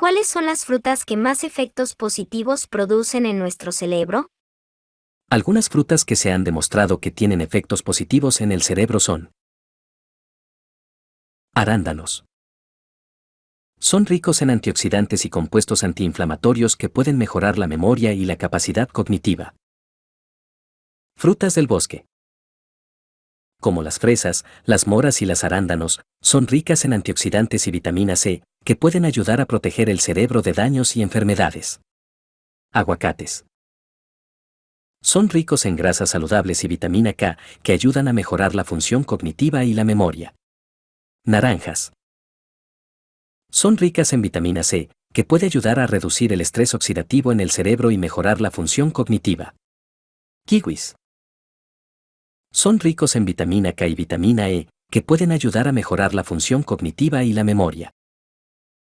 ¿Cuáles son las frutas que más efectos positivos producen en nuestro cerebro? Algunas frutas que se han demostrado que tienen efectos positivos en el cerebro son arándanos. Son ricos en antioxidantes y compuestos antiinflamatorios que pueden mejorar la memoria y la capacidad cognitiva. Frutas del bosque. Como las fresas, las moras y las arándanos, son ricas en antioxidantes y vitamina C, que pueden ayudar a proteger el cerebro de daños y enfermedades. Aguacates. Son ricos en grasas saludables y vitamina K, que ayudan a mejorar la función cognitiva y la memoria. Naranjas. Son ricas en vitamina C, que puede ayudar a reducir el estrés oxidativo en el cerebro y mejorar la función cognitiva. Kiwis. Son ricos en vitamina K y vitamina E, que pueden ayudar a mejorar la función cognitiva y la memoria.